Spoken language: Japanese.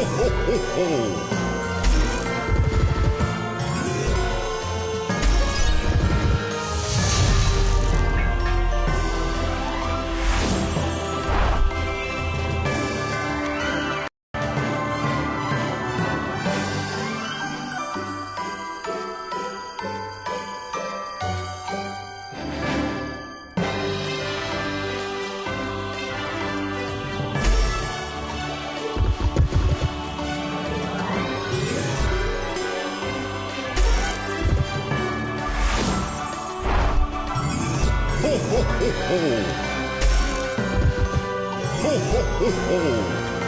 ほほほ ho, ho. Ho, ho, ho, ho. ho